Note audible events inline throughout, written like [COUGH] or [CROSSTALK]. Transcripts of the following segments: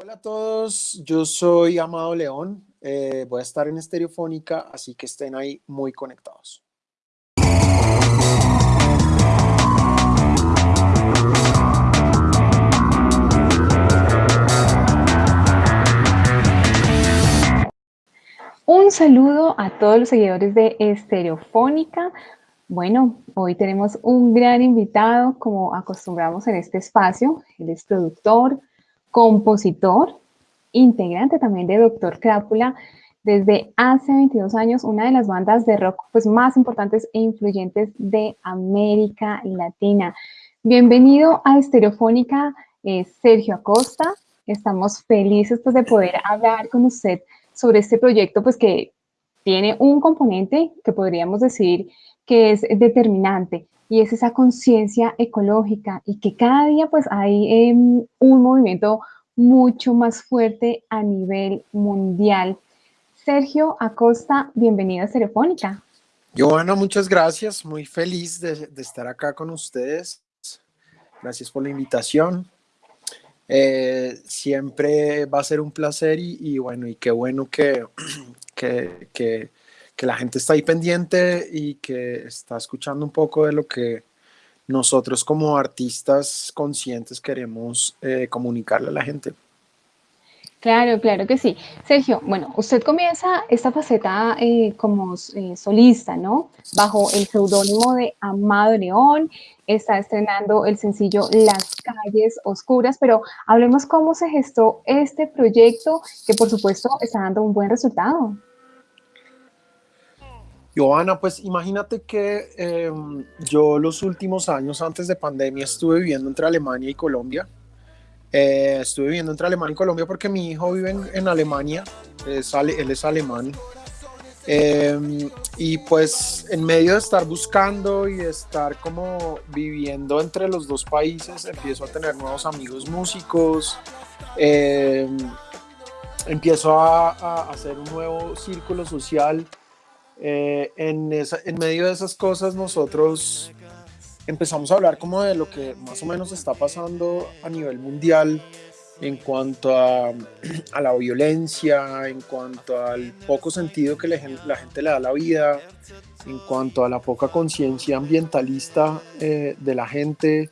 Hola a todos, yo soy Amado León, eh, voy a estar en Estereofónica, así que estén ahí muy conectados. Un saludo a todos los seguidores de Estereofónica. Bueno, hoy tenemos un gran invitado, como acostumbramos en este espacio. Él es productor, compositor, integrante también de Doctor Crápula, desde hace 22 años, una de las bandas de rock pues, más importantes e influyentes de América Latina. Bienvenido a Estereofónica, eh, Sergio Acosta. Estamos felices pues, de poder hablar con usted sobre este proyecto, pues que tiene un componente que podríamos decir que es determinante y es esa conciencia ecológica y que cada día pues hay em, un movimiento mucho más fuerte a nivel mundial. Sergio Acosta, bienvenido a Telefónica. Joana, muchas gracias, muy feliz de, estar acá con ustedes. Gracias por la invitación. Eh, siempre va a ser un placer y, bueno, y qué bueno que, [CLEARS THROAT] que, que, la gente está ahí pendiente y que está escuchando un poco de lo que nosotros como artistas conscientes queremos eh, comunicarle a la gente. Claro, claro que sí. Sergio, bueno, usted comienza esta faceta eh, como eh, solista, ¿no? Bajo el seudónimo de Amado León, está estrenando el sencillo Las calles oscuras, pero hablemos cómo se gestó este proyecto que por supuesto está dando un buen resultado. Joana, pues imagínate que em, yo los últimos años antes de pandemia estuve viviendo entre Alemania y Colombia eh, estuve viviendo entre Alemania y Colombia porque mi hijo vive en, Alemania, él es alemán. Em, y pues en medio de estar buscando y estar como viviendo entre los dos países, empiezo a tener nuevos amigos músicos, em, empiezo a, hacer un nuevo círculo social. Eh, en, en medio de esas cosas nosotros empezamos a hablar como de lo que más o menos está pasando a nivel mundial en cuanto a, [CLEARS THROAT] a la violencia, en cuanto al poco sentido que la gente le da a la vida, en cuanto a la poca conciencia ambientalista eh, de la gente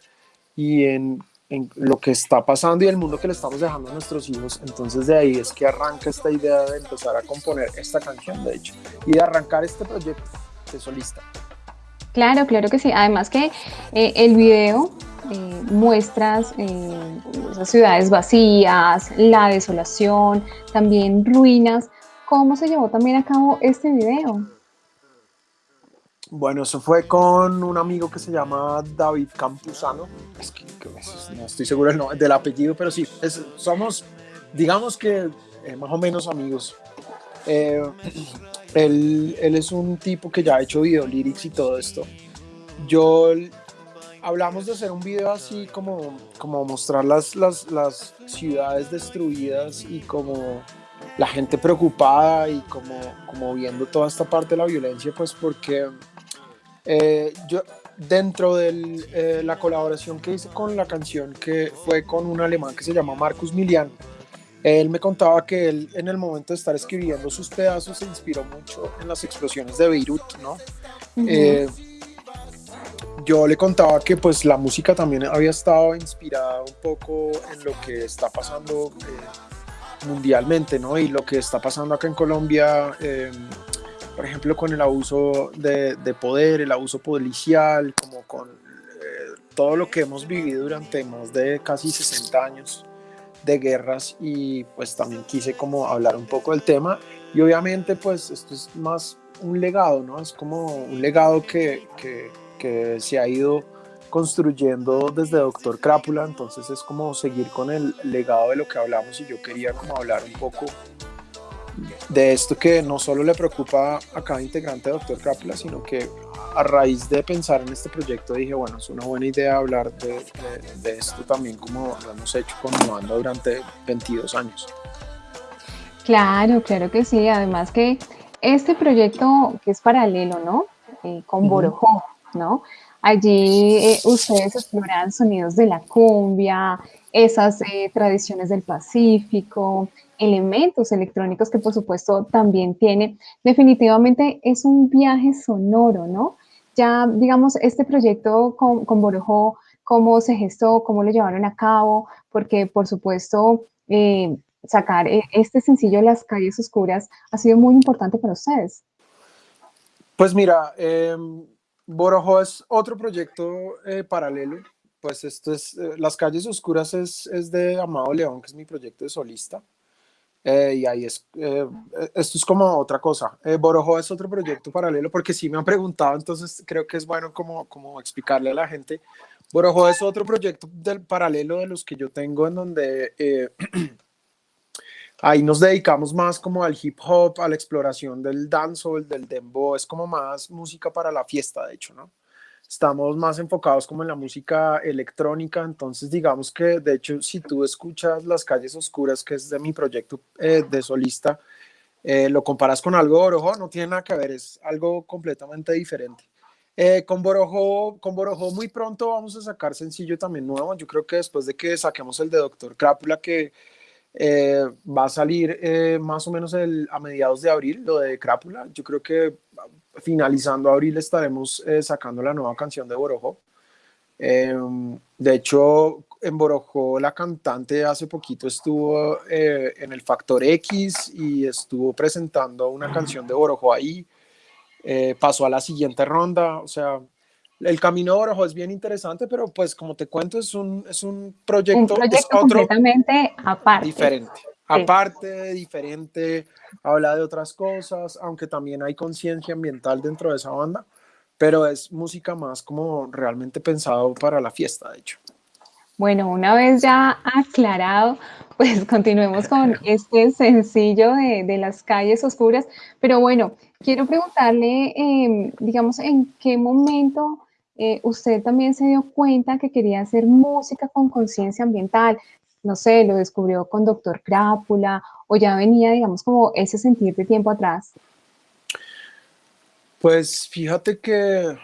y en, en, lo que está pasando y el mundo que le estamos dejando a nuestros hijos. Entonces de ahí es que arranca esta idea de empezar a componer esta canción, de hecho, y de arrancar este proyecto de solista. Claro, claro que sí. Además que eh, el video eh, muestras eh, esas ciudades vacías, la desolación, también ruinas. ¿Cómo se llevó también a cabo este video? Bueno, eso fue con un amigo que se llama David Campuzano. Es que, no estoy seguro del, apellido, pero sí, somos, digamos que más o menos amigos. [CLEARS THROAT] Él, es un tipo que ya ha hecho video lyrics y todo esto. Yo hablamos de hacer un video así como, como mostrar las, las, las ciudades destruidas y como la gente preocupada y como, como viendo toda esta parte de la violencia, pues porque eh, yo dentro de eh, la colaboración que hice con la canción que fue con un alemán que se llama Marcus Milian, él me contaba que él en el momento de estar escribiendo sus pedazos se inspiró mucho en las explosiones de Beirut, ¿no? Eh, yo le contaba que pues la música también había estado inspirada un poco en lo que está pasando eh, mundialmente, ¿no? Y lo que está pasando acá en Colombia, por ejemplo, con el abuso de, de, poder, el abuso policial, como con todo lo que hemos vivido durante más de casi 60 años de guerras y pues también quise como hablar un poco del tema y obviamente pues esto es más un legado, ¿no? Es como un legado que, que, que se ha ido construyendo desde Doctor Crápula, entonces es como seguir con el legado de lo que hablamos y yo quería como hablar un poco de esto que no solo le preocupa a cada integrante de Doctor Crápula, sino que a raíz de pensar en este proyecto dije, bueno, es una buena idea hablar de, de, esto también como lo hemos hecho con durante 22 años. Claro, claro que sí. Además que este proyecto que es paralelo, ¿no? Eh, con Borojó, ¿no? Allí eh, ustedes exploran sonidos de la cumbia, esas eh, tradiciones del Pacífico, elementos electrónicos que por supuesto también tiene. Definitivamente es un viaje sonoro, ¿no? Ya, digamos, este proyecto con, con cómo se gestó, cómo lo llevaron a cabo, porque por supuesto eh, sacar este sencillo Las calles oscuras ha sido muy importante para ustedes. Pues mira, eh, Borojo es otro proyecto eh, paralelo. Pues esto es, eh, Las Calles Oscuras es, es, de Amado León, que es mi proyecto de solista. Eh, y ahí es, esto es como otra cosa. Borojo es otro proyecto paralelo, porque sí me han preguntado, entonces creo que es bueno como, como explicarle a la gente. Borojo es otro proyecto del paralelo de los que yo tengo en donde [CLEARS THROAT] ahí nos dedicamos más como al hip hop, a la exploración del dancehall, del dembow, es como más música para la fiesta, de hecho, ¿no? Estamos más enfocados como en la música electrónica, entonces digamos que, de hecho, si tú escuchas Las Calles Oscuras, que es de mi proyecto eh, de solista, eh, lo comparas con algo Borojo, no tiene nada que ver, es algo completamente diferente. Eh, con, Borojo, con Borojo muy pronto vamos a sacar sencillo también nuevo, yo creo que después de que saquemos el de Doctor Crápula, que eh, va a salir eh, más o menos a mediados de abril, lo de Crápula. Yo creo que finalizando abril estaremos eh, sacando la nueva canción de Borojo. Em, de hecho, en Borojo la cantante hace poquito estuvo en el Factor X y estuvo presentando una canción de Borojo ahí. pasó a la siguiente ronda, o sea, el Camino de Orojo es bien interesante, pero pues como te cuento, es un, es un proyecto, un proyecto completamente aparte. Diferente. Aparte, diferente, habla de otras cosas, aunque también hay conciencia ambiental dentro de esa banda, pero es música más como realmente pensado para la fiesta, de hecho. Bueno, una vez ya aclarado, [LAUGHS] pues continuemos con [LAUGHS] este sencillo de, de las calles oscuras, pero bueno, quiero preguntarle, eh, digamos, en qué momento eh, usted también se dio cuenta que quería hacer música con conciencia ambiental. No sé, lo descubrió con Doctor Crápula o ya venía, digamos, como ese sentir de tiempo atrás. Pues fíjate que,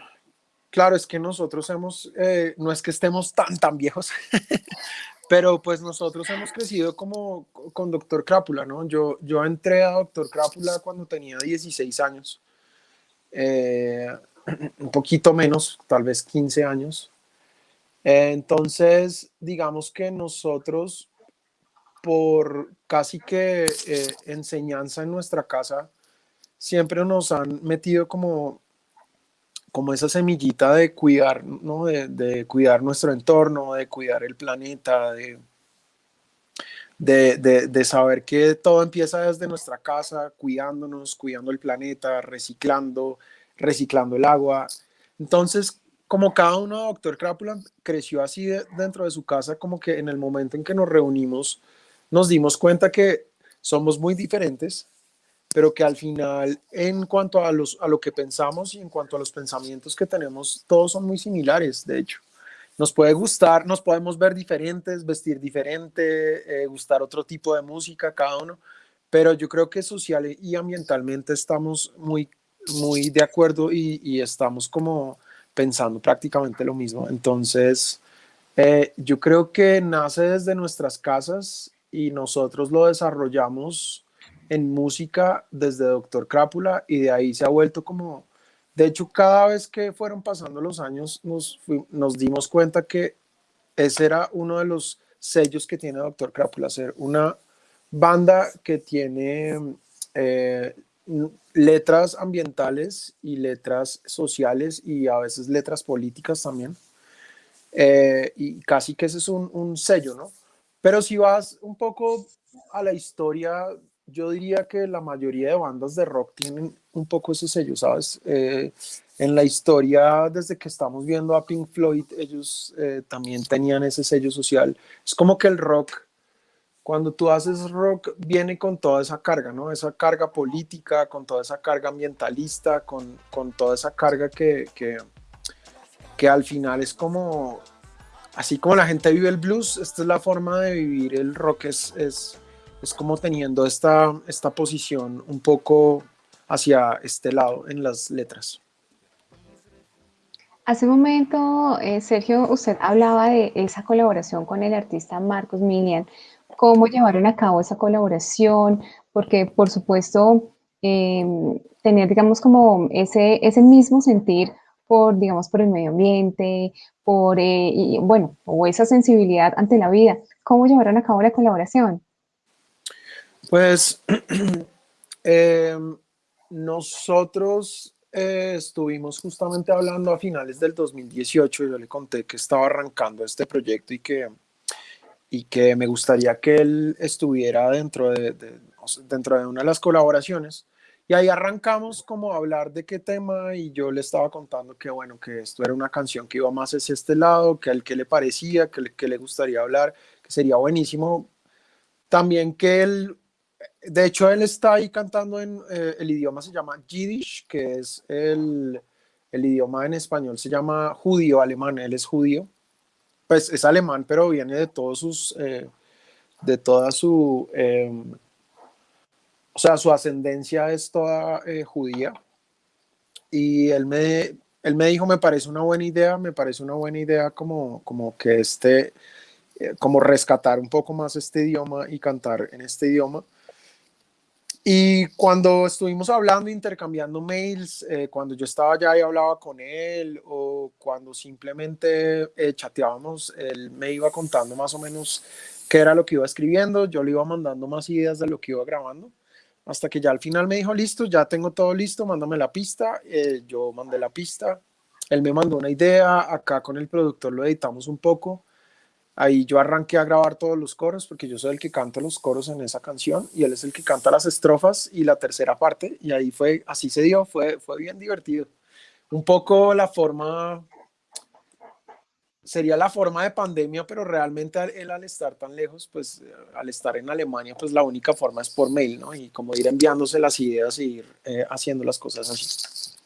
claro, es que nosotros hemos, eh, no es que estemos tan, tan viejos, [LAUGHS] pero pues nosotros hemos crecido como con Doctor Crápula, ¿no? Yo, yo entré a Doctor Crápula cuando tenía 16 años. Eh, [CLEARS THROAT] un poquito menos, tal vez 15 años. entonces, digamos que nosotros, por casi que eh, enseñanza en nuestra casa, siempre nos han metido como, como esa semillita de cuidar, ¿no? de, cuidar nuestro entorno, de cuidar el planeta, de, de, de, saber que todo empieza desde nuestra casa, cuidándonos, cuidando el planeta, reciclando, reciclando el agua. Entonces, como cada uno, doctor Crápula, creció así dentro de su casa, como que en el momento en que nos reunimos, nos dimos cuenta que somos muy diferentes, pero que al final, en cuanto a, los, a lo que pensamos y en cuanto a los pensamientos que tenemos, todos son muy similares, de hecho. Nos puede gustar, nos podemos ver diferentes, vestir diferente, eh, gustar otro tipo de música, cada uno, pero yo creo que social y ambientalmente estamos muy muy de acuerdo y, estamos como pensando prácticamente lo mismo. Entonces, eh, yo creo que nace desde nuestras casas y nosotros lo desarrollamos en música desde Doctor Crápula y de ahí se ha vuelto como, de hecho, cada vez que fueron pasando los años nos, nos dimos cuenta que ese era uno de los sellos que tiene Doctor Crápula, ser una banda que tiene eh, letras ambientales y letras sociales y a veces letras políticas también. Eh, y casi que ese es un, sello, ¿no? Pero si vas un poco a la historia, yo diría que la mayoría de bandas de rock tienen un poco ese sello, ¿sabes? Eh, en la historia, desde que estamos viendo a Pink Floyd, ellos eh, también tenían ese sello social. Es como que el rock cuando tú haces rock viene con toda esa carga, ¿no? Esa carga política, con toda esa carga ambientalista, con, con toda esa carga que, que, que, al final es como, así como la gente vive el blues, esta es la forma de vivir el rock, es, es, es como teniendo esta, esta posición un poco hacia este lado en las letras. Hace un momento, eh, Sergio, usted hablaba de esa colaboración con el artista Marcos Minian. ¿Cómo llevaron a cabo esa colaboración? Porque, por supuesto, em, tener, digamos, como ese, ese mismo sentir por, digamos, por el medio ambiente, por, eh, bueno, o esa sensibilidad ante la vida. ¿Cómo llevaron a cabo la colaboración? Pues [CLEARS THROAT] em, nosotros eh, estuvimos justamente hablando a finales del 2018 y yo le conté que estaba arrancando este proyecto y que, y que me gustaría que él estuviera dentro de, dentro de una de las colaboraciones. Y ahí arrancamos como a hablar de qué tema y yo le estaba contando que bueno, que esto era una canción que iba más hacia este lado, que al que le parecía, que le, le gustaría hablar, que sería buenísimo. También que él de hecho, él está ahí cantando en eh, el idioma se llama Yiddish, que es el, el, idioma en español, se llama judío alemán, él es judío. Pues es alemán, pero viene de todos sus, eh, de toda su, em, o sea, su ascendencia es toda eh, judía. Y él me, él me dijo, me parece una buena idea, me parece una buena idea como, como que este, como rescatar un poco más este idioma y cantar en este idioma. Y cuando estuvimos hablando, intercambiando mails, eh, cuando yo estaba allá y hablaba con él, o cuando simplemente eh, chateábamos, él me iba contando más o menos qué era lo que iba escribiendo, yo le iba mandando más ideas de lo que iba grabando, hasta que ya al final me dijo, listo, ya tengo todo listo, mándame la pista, eh, yo mandé la pista, él me mandó una idea, acá con el productor lo editamos un poco, Ahí yo arranqué a grabar todos los coros porque yo soy el que canta los coros en esa canción y él es el que canta las estrofas y la tercera parte y ahí fue, así se dio, fue, fue bien divertido. Un poco la forma, sería la forma de pandemia, pero realmente él al estar tan lejos, pues al estar en Alemania, pues la única forma es por mail, ¿no? Y como ir enviándose las ideas y ir eh, haciendo las cosas así.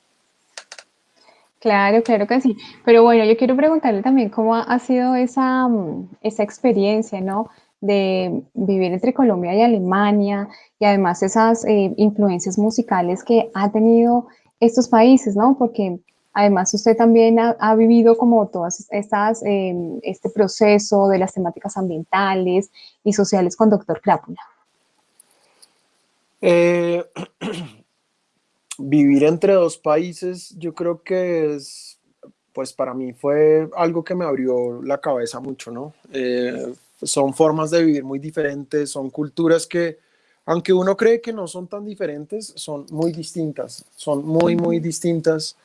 Claro, claro que sí. Pero bueno, yo quiero preguntarle también cómo ha sido esa, mm, esa experiencia, ¿no? De vivir entre Colombia y Alemania y además esas eh, influencias musicales que ha tenido estos países, ¿no? Porque además usted también ha, vivido como todas estas, em, este proceso de las temáticas ambientales y sociales con Doctor Crápula. Eh, [CLEARS THROAT] vivir entre dos países, yo creo que es, pues para mí fue algo que me abrió la cabeza mucho, ¿no? Eh, son formas de vivir muy diferentes, son culturas que, aunque uno cree que no son tan diferentes, son muy distintas, son muy, muy distintas.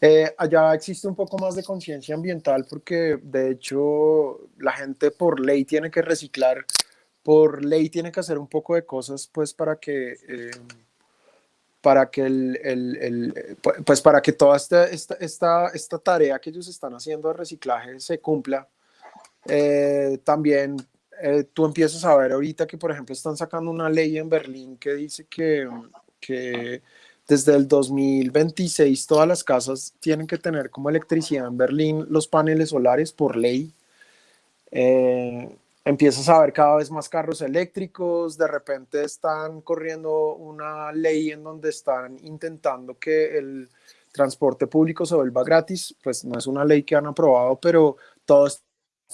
Eh, allá existe un poco más de conciencia ambiental porque de hecho la gente por ley tiene que reciclar, por ley tiene que hacer un poco de cosas pues para que... Eh, para que el, el, el, pues para que toda esta, esta, esta, esta, tarea que ellos están haciendo de reciclaje se cumpla. Eh, también eh, tú empiezas a ver ahorita que, por ejemplo, están sacando una ley en Berlín que dice que, que desde el 2026 todas las casas tienen que tener como electricidad en Berlín los paneles solares por ley. Eh, empiezas a ver cada vez más carros eléctricos, de repente están corriendo una ley en donde están intentando que el transporte público se vuelva gratis, pues no es una ley que han aprobado, pero todo esto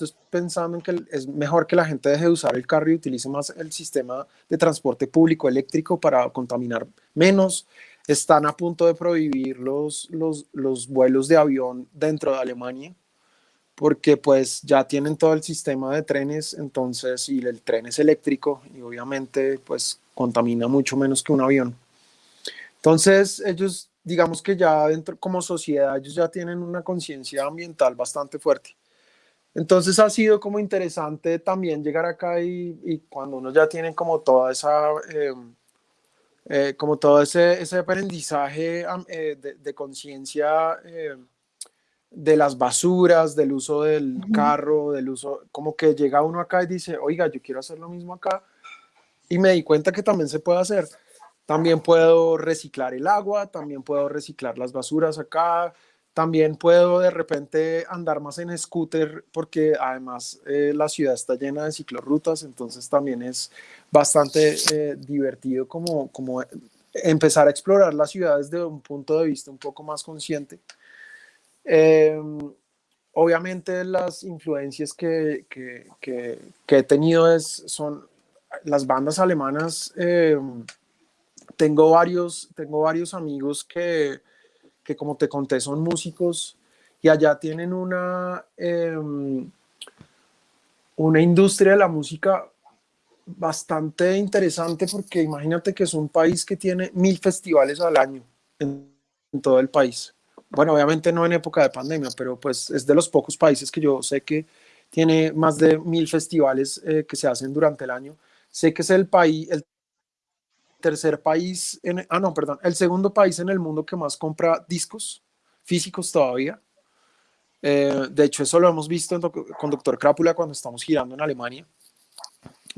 es pensando en que es mejor que la gente deje de usar el carro y utilice más el sistema de transporte público eléctrico para contaminar menos. Están a punto de prohibir los, los, los vuelos de avión dentro de Alemania porque pues ya tienen todo el sistema de trenes, entonces, y el tren es eléctrico y obviamente pues contamina mucho menos que un avión. Entonces, ellos, digamos que ya dentro, como sociedad, ellos ya tienen una conciencia ambiental bastante fuerte. Entonces ha sido como interesante también llegar acá y, cuando uno ya tiene como toda esa, eh, eh, como todo ese, ese aprendizaje eh, de, de conciencia de las basuras, del uso del carro, del uso, como que llega uno acá y dice, oiga, yo quiero hacer lo mismo acá. Y me di cuenta que también se puede hacer. También puedo reciclar el agua, también puedo reciclar las basuras acá, también puedo de repente andar más en scooter porque además eh, la ciudad está llena de ciclorrutas, entonces también es bastante eh, divertido como, como empezar a explorar la ciudad desde un punto de vista un poco más consciente. Em, obviamente las influencias que, que, he tenido es, son las bandas alemanas. Em, tengo, varios, tengo varios amigos que, que, como te conté, son músicos y allá tienen una, em, una industria de la música bastante interesante porque imagínate que es un país que tiene mil festivales al año en, todo el país. Bueno, obviamente no en época de pandemia, pero pues es de los pocos países que yo sé que tiene más de mil festivales eh, que se hacen durante el año. Sé que es el país, el tercer país, en, ah no, perdón, el segundo país en el mundo que más compra discos físicos todavía. Eh, de hecho, eso lo hemos visto con Doctor Crápula cuando estamos girando en Alemania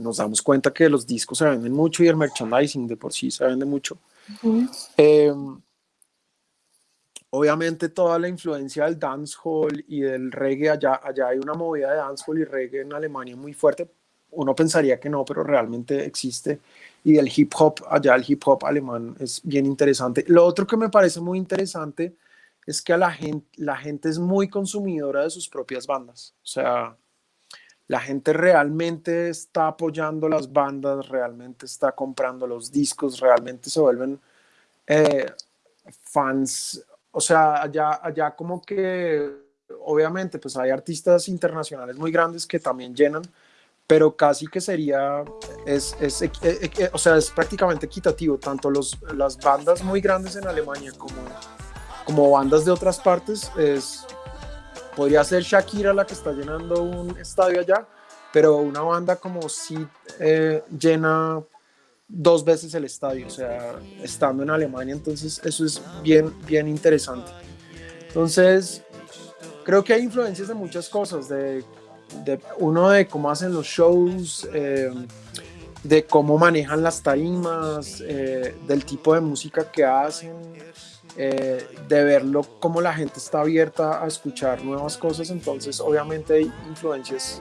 nos damos cuenta que los discos se venden mucho y el merchandising de por sí se vende mucho. Em, obviamente toda la influencia del dancehall y del reggae, allá, allá hay una movida de dancehall y reggae en Alemania muy fuerte. Uno pensaría que no, pero realmente existe. Y del hip hop, allá el hip hop alemán es bien interesante. Lo otro que me parece muy interesante es que a la gente, la gente es muy consumidora de sus propias bandas. O sea, la gente realmente está apoyando las bandas, realmente está comprando los discos, realmente se vuelven eh, fans. O sea, allá, allá como que obviamente pues hay artistas internacionales muy grandes que también llenan, pero casi que sería, es, es eh, eh, o sea, es prácticamente equitativo, tanto los, las bandas muy grandes en Alemania como, como bandas de otras partes, es, podría ser Shakira la que está llenando un estadio allá, pero una banda como si eh, llena dos veces el estadio, o sea, estando en Alemania, entonces eso es bien, bien interesante. Entonces, creo que hay influencias de muchas cosas, de, de uno de cómo hacen los shows, eh, de cómo manejan las tarimas, eh, del tipo de música que hacen, eh, de verlo como la gente está abierta a escuchar nuevas cosas, entonces obviamente hay influencias,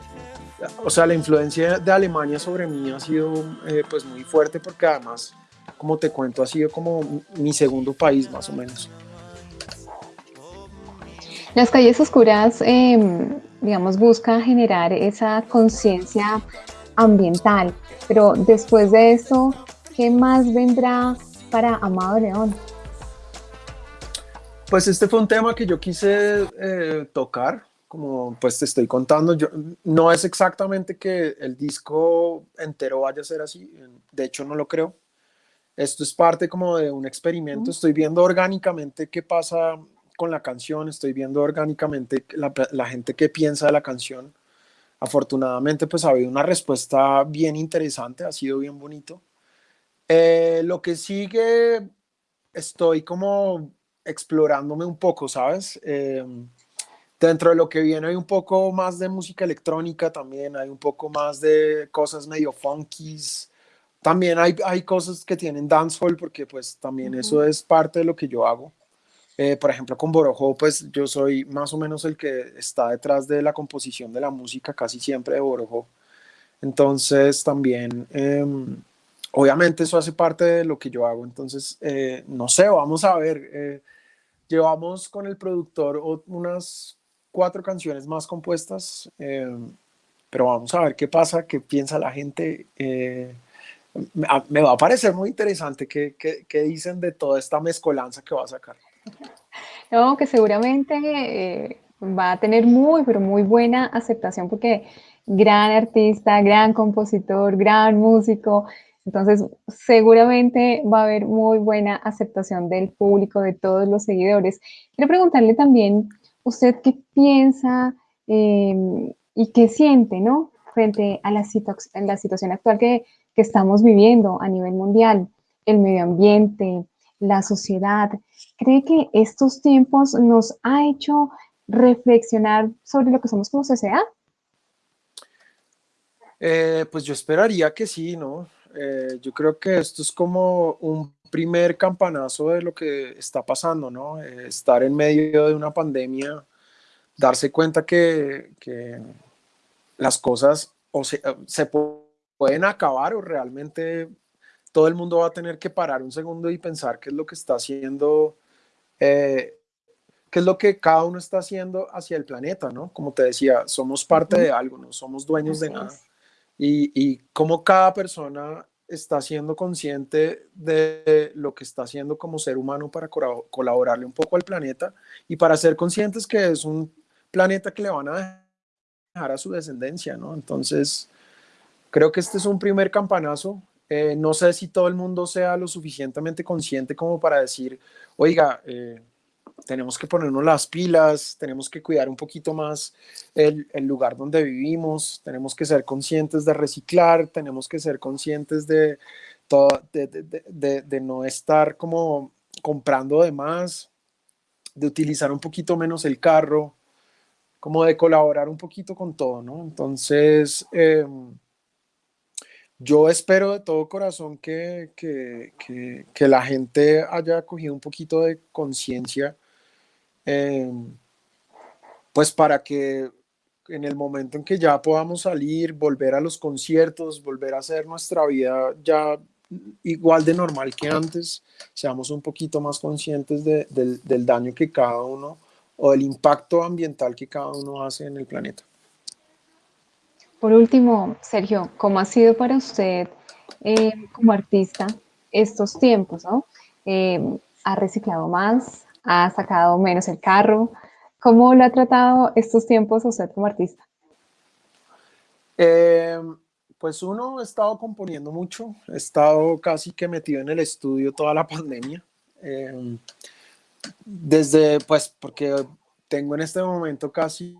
o sea, la influencia de Alemania sobre mí ha sido eh, pues muy fuerte porque además, como te cuento, ha sido como mi segundo país más o menos. Las calles oscuras, em, digamos, busca generar esa conciencia ambiental, pero después de eso, ¿qué más vendrá para Amado León? Pues este fue un tema que yo quise eh, tocar, como pues te estoy contando, yo, no es exactamente que el disco entero vaya a ser así, de hecho no lo creo. Esto es parte como de un experimento, estoy viendo orgánicamente qué pasa con la canción, estoy viendo orgánicamente la, la gente que piensa de la canción. Afortunadamente pues ha habido una respuesta bien interesante, ha sido bien bonito. Eh, lo que sigue, estoy como explorándome un poco, ¿sabes? Eh, dentro de lo que viene hay un poco más de música electrónica también, hay un poco más de cosas medio funkies. También hay, hay cosas que tienen dancehall porque pues también eso es parte de lo que yo hago. Eh, por ejemplo, con Borojo, pues yo soy más o menos el que está detrás de la composición de la música casi siempre de Borojo. Entonces también em, obviamente eso hace parte de lo que yo hago, entonces, eh, no sé, vamos a ver. Eh, llevamos con el productor unas cuatro canciones más compuestas, eh, pero vamos a ver qué pasa, qué piensa la gente. me, va a parecer muy interesante qué, dicen de toda esta mezcolanza que va a sacar. [LAUGHS] No, que seguramente va a tener muy, pero muy buena aceptación porque gran artista, gran compositor, gran músico, entonces, seguramente va a haber muy buena aceptación del público, de todos los seguidores. Quiero preguntarle también, ¿usted qué piensa em, y qué siente, ¿no? Frente a la, situación actual que, que estamos viviendo a nivel mundial, el medio ambiente, la sociedad. ¿Cree que estos tiempos nos ha hecho reflexionar sobre lo que somos como sociedad? Eh, pues yo esperaría que sí, ¿no? Eh, yo creo que esto es como un primer campanazo de lo que está pasando, ¿no? Eh, estar en medio de una pandemia, darse cuenta que, que las cosas o se, se, pueden acabar o realmente todo el mundo va a tener que parar un segundo y pensar qué es lo que está haciendo eh, qué es lo que cada uno está haciendo hacia el planeta, ¿no? Como te decía, somos parte de algo, no somos dueños de nada. Y, y cómo cada persona está siendo consciente de lo que está haciendo como ser humano para colaborarle un poco al planeta y para ser conscientes que es un planeta que le van a dejar a su descendencia, ¿no? Entonces, creo que este es un primer campanazo. Eh, no sé si todo el mundo sea lo suficientemente consciente como para decir, oiga, eh, tenemos que ponernos las pilas, tenemos que cuidar un poquito más el, lugar donde vivimos, tenemos que ser conscientes de reciclar, tenemos que ser conscientes de, todo, de, no estar como comprando de más, de utilizar un poquito menos el carro, como de colaborar un poquito con todo, ¿no? Entonces, em, yo espero de todo corazón que, que, que, la gente haya cogido un poquito de conciencia Em, pues para que en el momento en que ya podamos salir, volver a los conciertos, volver a hacer nuestra vida ya igual de normal que antes, seamos un poquito más conscientes del, daño que cada uno o del impacto ambiental que cada uno hace en el planeta. Por último, Sergio, ¿cómo ha sido para usted eh, como artista estos tiempos? ¿no? Eh, ¿Ha reciclado más? Ha sacado menos el carro. ¿Cómo lo ha tratado estos tiempos usted como artista? Em, pues uno ha estado componiendo mucho, he estado casi que metido en el estudio toda la pandemia. Em, desde, pues, porque tengo en este momento casi,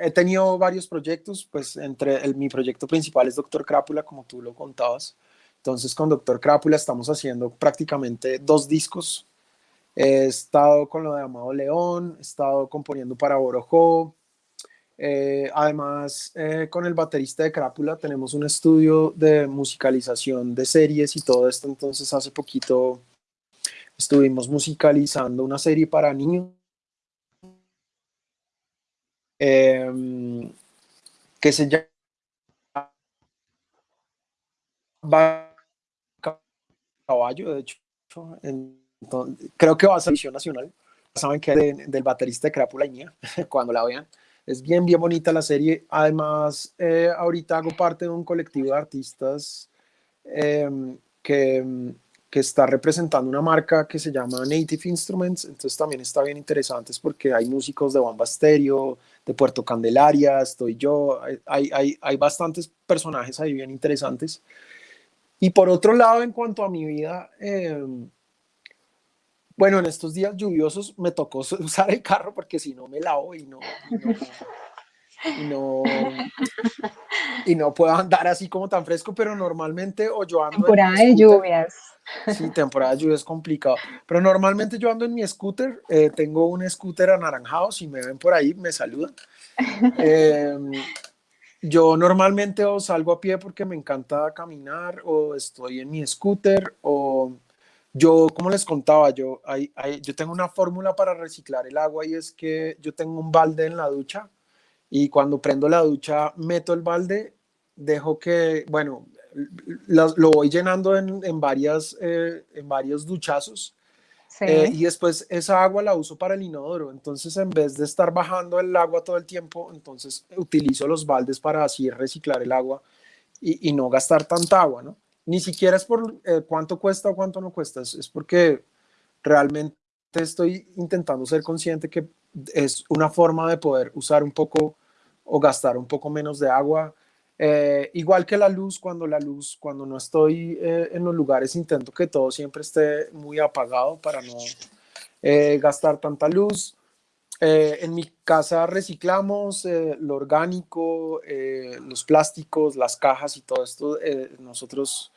he tenido varios proyectos, pues entre mi proyecto principal es Doctor Crápula, como tú lo contabas. Entonces con Doctor Crápula estamos haciendo prácticamente dos discos He estado con lo de Amado León, he estado componiendo para Borojó. Eh, además, eh, con el baterista de Crápula tenemos un estudio de musicalización de series y todo esto. Entonces, hace poquito estuvimos musicalizando una serie para niños. Em, que se llama Caballo, de hecho, en creo que va a ser edición nacional. Saben que es del baterista de Crápula Iña, [LAUGHS] cuando la vean. Es bien, bien bonita la serie. Además, eh, ahorita hago parte de un colectivo de artistas em, que, que, está representando una marca que se llama Native Instruments. Entonces también está bien interesante porque hay músicos de Bamba Stereo, de Puerto Candelaria, estoy yo. Hay, hay, hay bastantes personajes ahí bien interesantes. Y por otro lado, en cuanto a mi vida, eh, bueno, en estos días lluviosos me tocó [LAUGHS] usar el carro porque si no me lavo y no, y no, y no, puedo andar así como tan fresco, pero normalmente o yo ando... Temporada de lluvias. Sí, temporada de lluvias es complicado, pero normalmente yo ando en mi scooter, eh, tengo un scooter anaranjado, si me ven por ahí me saludan. Em, yo normalmente o salgo a pie porque me encanta caminar o estoy en mi scooter o yo, como les contaba, yo, hay, yo tengo una fórmula para reciclar el agua y es que yo tengo un balde en la ducha y cuando prendo la ducha meto el balde, dejo que, bueno, lo, voy llenando en, en varias, eh, en varios duchazos eh, y después esa agua la uso para el inodoro. Entonces, en vez de estar bajando el agua todo el tiempo, entonces utilizo los baldes para así reciclar el agua y, y no gastar tanta agua, ¿no? Ni siquiera es por eh, cuánto cuesta o cuánto no cuesta, es, porque realmente estoy intentando ser consciente que es una forma de poder usar un poco o gastar un poco menos de agua. Eh, igual que la luz, cuando la luz, cuando no estoy eh, en los lugares, intento que todo siempre esté muy apagado para no gastar tanta luz. En mi casa reciclamos lo orgánico, los plásticos, las cajas y todo esto. nosotros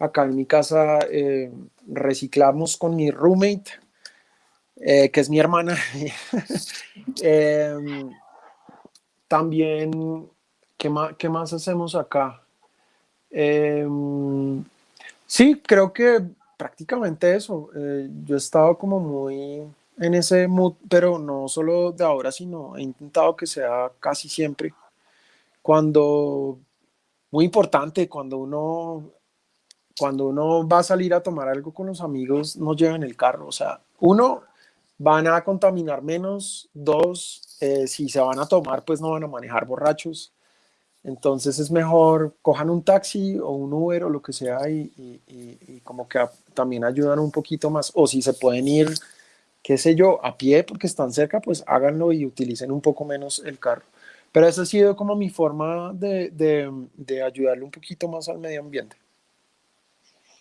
Acá en mi casa eh, reciclamos con mi roommate, eh, que es mi hermana. [LAUGHS] Em, también, ¿qué más, ¿qué más, hacemos acá? Em, sí, creo que prácticamente eso. Eh, yo he estado como muy en ese mood, pero no solo de ahora, sino he intentado que sea casi siempre. Cuando, muy importante, cuando uno cuando uno va a salir a tomar algo con los amigos, no lleven el carro. O sea, uno, van a contaminar menos, dos, eh, si se van a tomar, pues no van a manejar borrachos. Entonces es mejor cojan un taxi o un Uber o lo que sea y, y como que también ayudan un poquito más. O si se pueden ir, qué sé yo, a pie porque están cerca, pues háganlo y utilicen un poco menos el carro. Pero esa ha sido como mi forma de, de, ayudarle un poquito más al medio ambiente.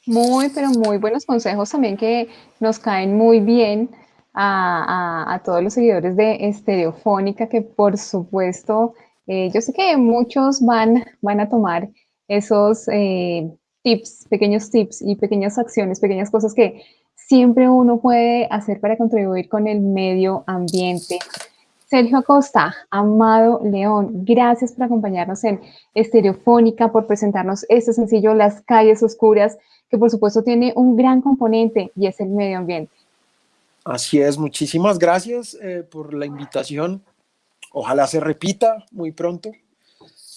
Muy, pero muy buenos consejos también que nos caen muy bien a, a, a todos los seguidores de Estereofónica, que por supuesto, eh, yo sé que muchos van, van a tomar esos eh, tips, pequeños tips y pequeñas acciones, pequeñas cosas que siempre uno puede hacer para contribuir con el medio ambiente. Sergio Acosta, Amado León, gracias por acompañarnos en Estereofónica, por presentarnos este sencillo Las calles oscuras, que por supuesto tiene un gran componente y es el medio ambiente. Así es, muchísimas gracias eh, por la invitación. Ojalá se repita muy pronto.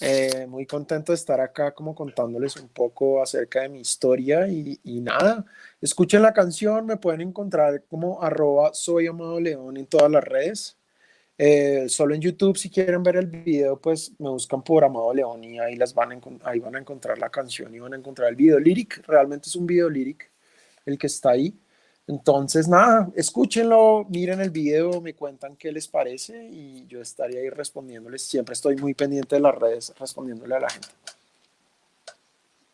Eh, muy contento de estar acá como contándoles un poco acerca de mi historia y, nada, escuchen la canción, me pueden encontrar como arroba soy Amado León en todas las redes. Eh, solo en YouTube, si quieren ver el video, pues me buscan por Amado León y ahí, las van a, ahí van a encontrar la canción y van a encontrar el video lyric. Realmente es un video lyric el que está ahí. Entonces, nada, escúchenlo, miren el video, me cuentan qué les parece y yo estaría ahí respondiéndoles. Siempre estoy muy pendiente de las redes respondiéndole a la gente.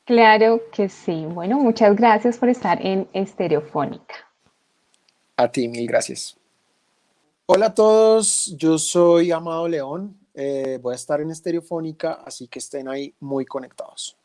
Claro que sí. Bueno, muchas gracias por estar en Estereofónica. A ti, mil gracias. Hola a todos, yo soy Amado León, eh, voy a estar en Estereofónica, así que estén ahí muy conectados.